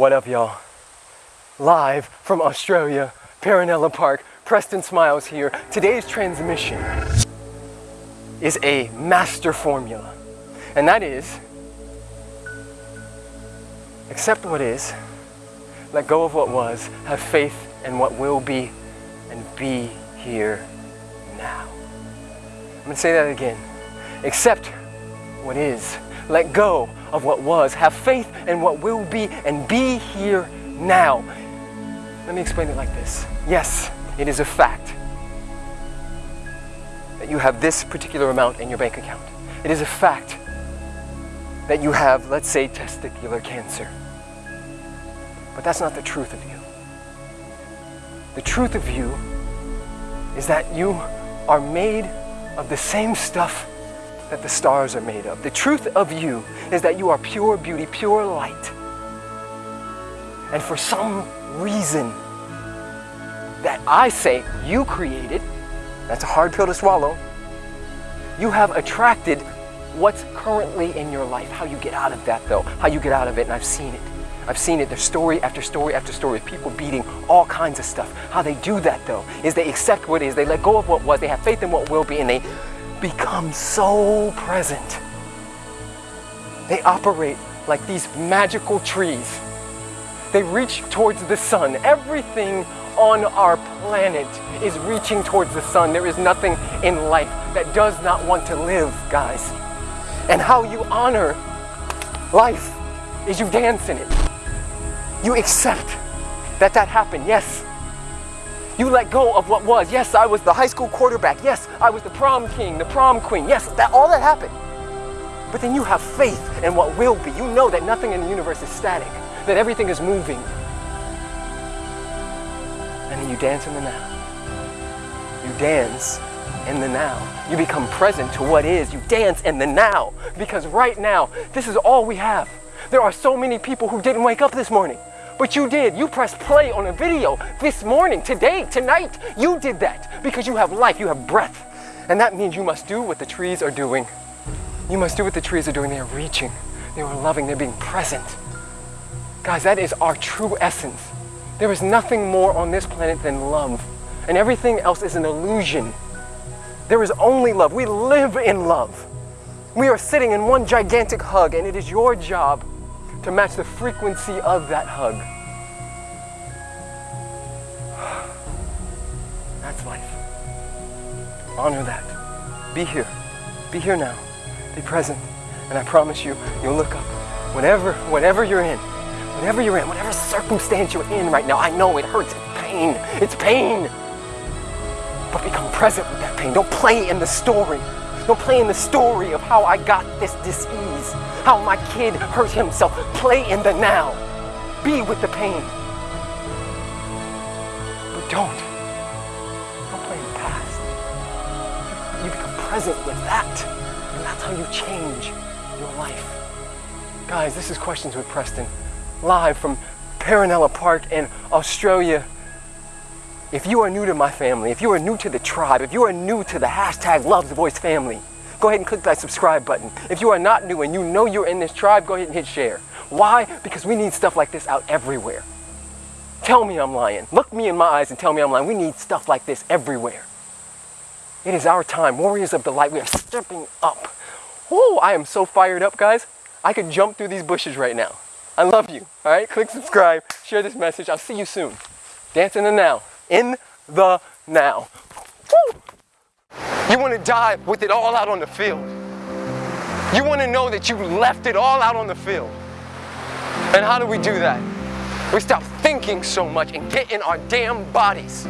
What up, y'all? Live from Australia, Perenella Park, Preston Smiles here. Today's transmission is a master formula, and that is accept what is, let go of what was, have faith in what will be, and be here now. I'm gonna say that again. Accept what is, let go of what was, have faith in what will be, and be here now. Let me explain it like this. Yes, it is a fact that you have this particular amount in your bank account. It is a fact that you have, let's say, testicular cancer. But that's not the truth of you. The truth of you is that you are made of the same stuff that the stars are made of. The truth of you is that you are pure beauty, pure light. And for some reason that I say you created, that's a hard pill to swallow, you have attracted what's currently in your life. How you get out of that though, how you get out of it, and I've seen it. I've seen it, there's story after story after story, of people beating all kinds of stuff. How they do that though, is they accept what is, they let go of what was, they have faith in what will be, and they become so present. They operate like these magical trees. They reach towards the sun. Everything on our planet is reaching towards the sun. There is nothing in life that does not want to live, guys. And how you honor life is you dance in it. You accept that that happened, yes. You let go of what was. Yes, I was the high school quarterback. Yes, I was the prom king, the prom queen. Yes, that all that happened. But then you have faith in what will be. You know that nothing in the universe is static, that everything is moving. And then you dance in the now. You dance in the now. You become present to what is. You dance in the now. Because right now, this is all we have. There are so many people who didn't wake up this morning. But you did. You pressed play on a video this morning, today, tonight. You did that because you have life, you have breath. And that means you must do what the trees are doing. You must do what the trees are doing. They are reaching, they are loving, they're being present. Guys, that is our true essence. There is nothing more on this planet than love. And everything else is an illusion. There is only love. We live in love. We are sitting in one gigantic hug, and it is your job to match the frequency of that hug. That's life. Honor that. Be here. Be here now. Be present. And I promise you, you'll look up. Whatever, whatever you're in, whatever you're in, whatever circumstance you're in right now, I know it hurts. It's pain. It's pain. But become present with that pain. Don't play in the story. Don't play in the story of how I got this disease, how my kid hurt himself. Play in the now. Be with the pain. But don't. Don't play in the past. You become present with that. And that's how you change your life. Guys, this is Questions with Preston, live from Perenella Park in Australia. If you are new to my family, if you are new to the tribe, if you are new to the hashtag Love the Voice family, go ahead and click that subscribe button. If you are not new and you know you're in this tribe, go ahead and hit share. Why? Because we need stuff like this out everywhere. Tell me I'm lying. Look me in my eyes and tell me I'm lying. We need stuff like this everywhere. It is our time. Warriors of the light, we are stepping up. Oh, I am so fired up, guys. I could jump through these bushes right now. I love you. All right, click subscribe, share this message. I'll see you soon. Dance in the now in the now. You want to die with it all out on the field. You want to know that you left it all out on the field. And how do we do that? We stop thinking so much and get in our damn bodies.